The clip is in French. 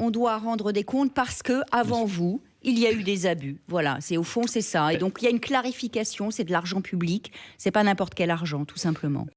On doit rendre des comptes parce que avant vous, il y a eu des abus. Voilà, c'est au fond c'est ça. Et ben donc il y a une clarification, c'est de l'argent public, c'est pas n'importe quel argent, tout simplement.